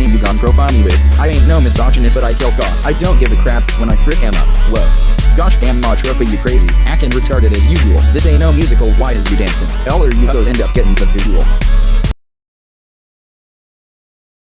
niggas on profile me with. I ain't no misogynist, but I kill goss. I don't give a crap when I frick him up. Whoa. Gosh damn ma trophy you crazy, acting retarded as usual. This ain't no musical, why is you dancing? All or you both end up getting the visual.